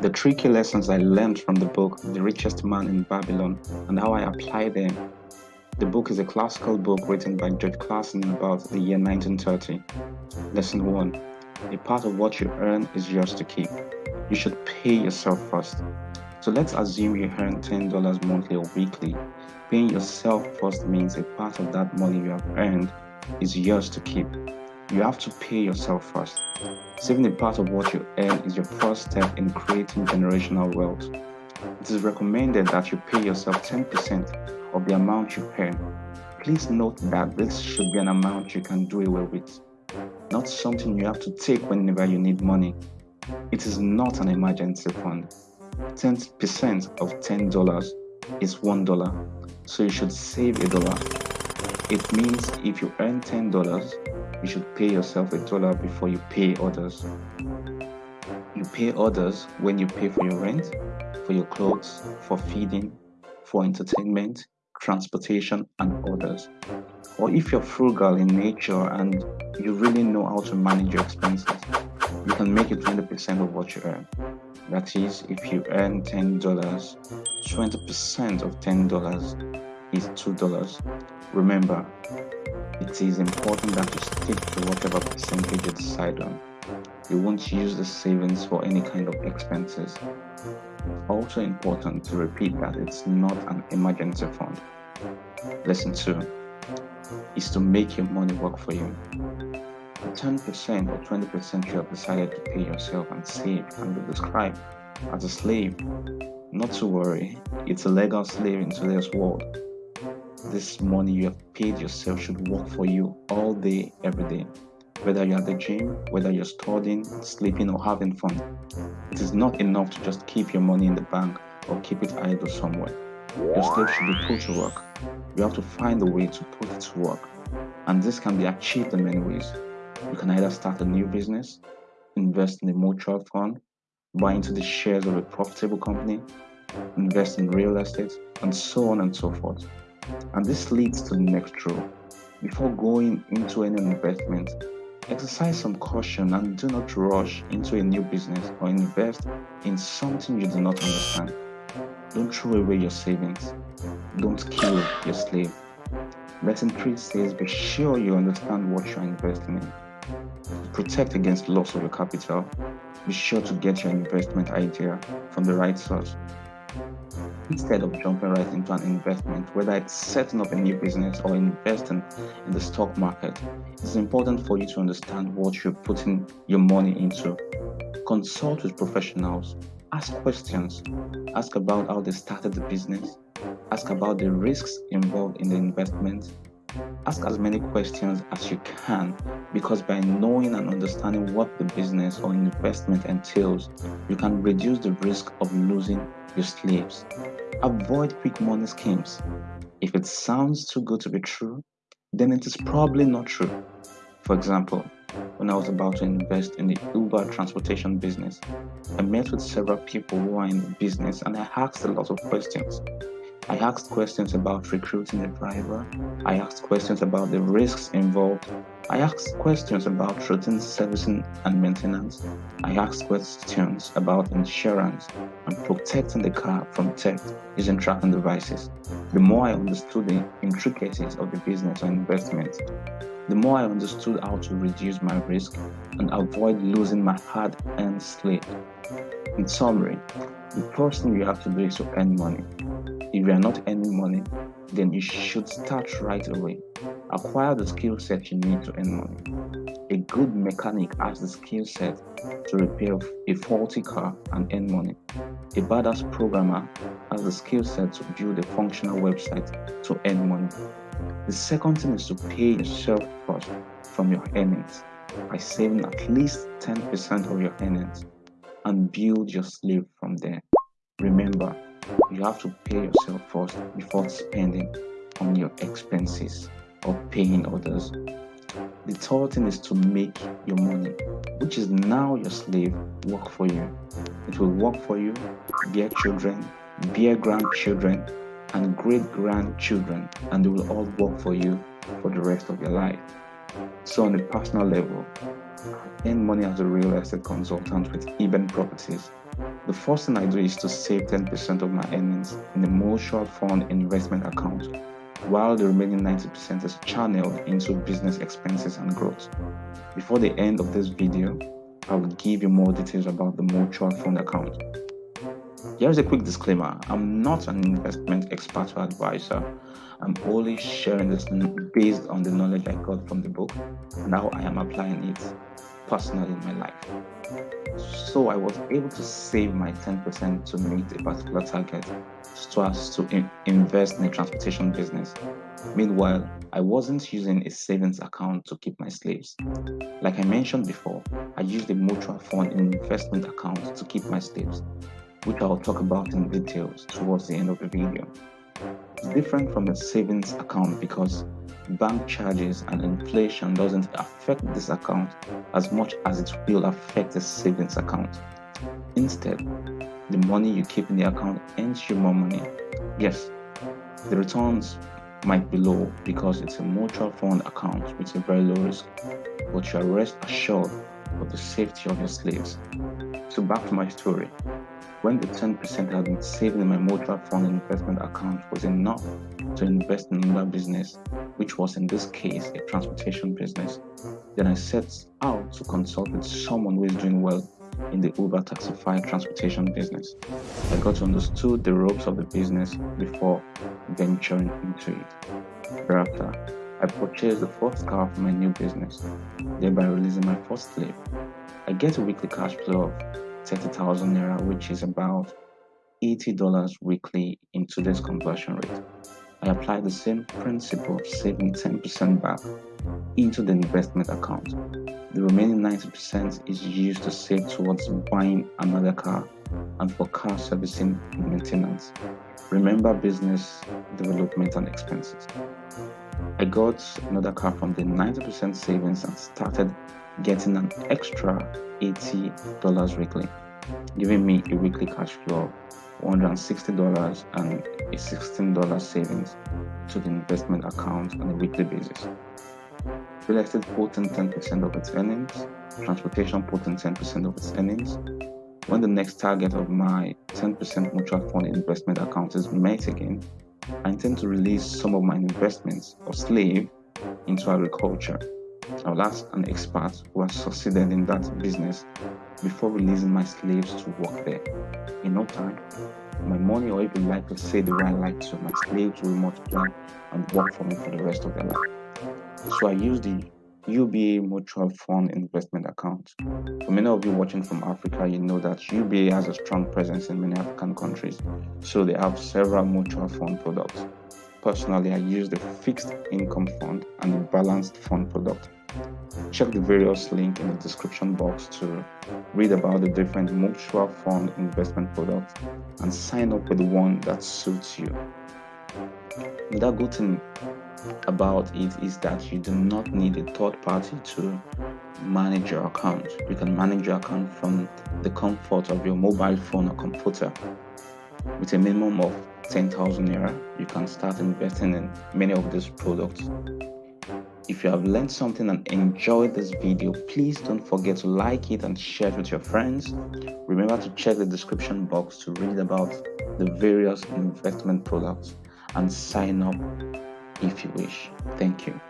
The tricky lessons I learned from the book The Richest Man in Babylon and how I apply them. The book is a classical book written by George Clason about the year 1930. Lesson 1 A part of what you earn is yours to keep. You should pay yourself first. So let's assume you earn $10 monthly or weekly. Paying yourself first means a part of that money you have earned is yours to keep. You have to pay yourself first. Saving a part of what you earn is your first step in creating generational wealth. It is recommended that you pay yourself 10% of the amount you earn. Please note that this should be an amount you can do away with, not something you have to take whenever you need money. It is not an emergency fund. 10% of $10 is $1, so you should save a dollar. It means if you earn $10, you should pay yourself a dollar before you pay others. You pay others when you pay for your rent, for your clothes, for feeding, for entertainment, transportation, and others. Or if you're frugal in nature and you really know how to manage your expenses, you can make it 20% of what you earn. That is, if you earn $10, 20% of $10 is $2. Remember, it is important that you stick to whatever percentage you decide on. You won't use the savings for any kind of expenses. Also important to repeat that it's not an emergency fund. Lesson 2 is to make your money work for you. 10% or 20% you have decided to pay yourself and save can be described as a slave. Not to worry, it's a legal slave in today's world this money you have paid yourself should work for you all day, every day. Whether you're at the gym, whether you're studying, sleeping, or having fun. It is not enough to just keep your money in the bank or keep it idle somewhere. Your slave should be put to work. You have to find a way to put it to work. And this can be achieved in many ways. You can either start a new business, invest in a mutual fund, buy into the shares of a profitable company, invest in real estate, and so on and so forth. And this leads to the next rule. Before going into any investment, exercise some caution and do not rush into a new business or invest in something you do not understand. Don't throw away your savings. Don't kill your slave. Lesson 3 says be sure you understand what you're investing in. Protect against loss of your capital, be sure to get your investment idea from the right source instead of jumping right into an investment, whether it's setting up a new business or investing in the stock market, it's important for you to understand what you're putting your money into. Consult with professionals, ask questions, ask about how they started the business, ask about the risks involved in the investment, Ask as many questions as you can because by knowing and understanding what the business or investment entails, you can reduce the risk of losing your slaves. Avoid quick money schemes. If it sounds too good to be true, then it is probably not true. For example, when I was about to invest in the Uber transportation business, I met with several people who are in the business and I asked a lot of questions. I asked questions about recruiting a driver. I asked questions about the risks involved. I asked questions about routine servicing and maintenance. I asked questions about insurance and protecting the car from theft using tracking devices. The more I understood the intricacies of the business or investment, the more I understood how to reduce my risk and avoid losing my hard earned sleep. In summary, the first thing you have to do is to earn money. If you are not earning money, then you should start right away. Acquire the skill set you need to earn money. A good mechanic has the skill set to repair a faulty car and earn money. A badass programmer has the skill set to build a functional website to earn money. The second thing is to pay yourself from your earnings by saving at least 10% of your earnings and build your slave from there. Remember, you have to pay yourself first before spending on your expenses or paying others. The third thing is to make your money, which is now your slave, work for you. It will work for you, bear children, bear grandchildren, and great grandchildren, and they will all work for you for the rest of your life. So, on a personal level, earn money as a real estate consultant with Eben Properties The first thing I do is to save 10% of my earnings in the mutual fund investment account, while the remaining 90% is channeled into business expenses and growth. Before the end of this video, I will give you more details about the mutual fund account. Here's a quick disclaimer I'm not an investment expert or advisor. I'm only sharing this based on the knowledge I got from the book and how I am applying it personally in my life. So I was able to save my 10% to meet a particular target so as to in invest in a transportation business. Meanwhile, I wasn't using a savings account to keep my slaves. Like I mentioned before, I used a mutual fund investment account to keep my slaves which I'll talk about in details towards the end of the video. It's different from a savings account because bank charges and inflation doesn't affect this account as much as it will affect a savings account. Instead, the money you keep in the account earns you more money. Yes, the returns might be low because it's a mutual fund account with a very low risk, but you are rest assured of the safety of your slaves. So back to my story. When the 10% I had been saved in my mutual fund investment account was enough to invest in another business, which was in this case a transportation business, then I set out to consult with someone who is doing well in the Uber Taxify transportation business. I got to understand the ropes of the business before venturing into it. Thereafter, I purchased the first car for my new business, thereby releasing my first slave. I get a weekly cash flow of 30,000 naira, which is about $80 weekly in today's conversion rate. I apply the same principle of saving 10% back into the investment account. The remaining 90% is used to save towards buying another car and for car servicing and maintenance. Remember business development and expenses. I got another car from the 90% savings and started getting an extra $80 weekly, giving me a weekly cash flow $160 and a $16 savings to the investment account on a weekly basis. Real estate put in 10% of its earnings, transportation put in 10% of its earnings. When the next target of my 10% mutual fund investment account is met again, I intend to release some of my investments or slave into agriculture I will ask an expert who has succeeded in that business before releasing my slaves to work there. In no time, my money, or even like to say the right like to, my slaves will multiply and work for me for the rest of their life. So I use the UBA Mutual Fund Investment Account. For many of you watching from Africa, you know that UBA has a strong presence in many African countries, so they have several mutual fund products. Personally, I use the fixed income fund and the balanced fund product. Check the various links in the description box to read about the different mutual fund investment products and sign up with the one that suits you. Another good thing about it is that you do not need a third party to manage your account. You can manage your account from the comfort of your mobile phone or computer. With a minimum of 10,000 naira, you can start investing in many of these products if you have learned something and enjoyed this video, please don't forget to like it and share it with your friends. Remember to check the description box to read about the various investment products and sign up if you wish. Thank you.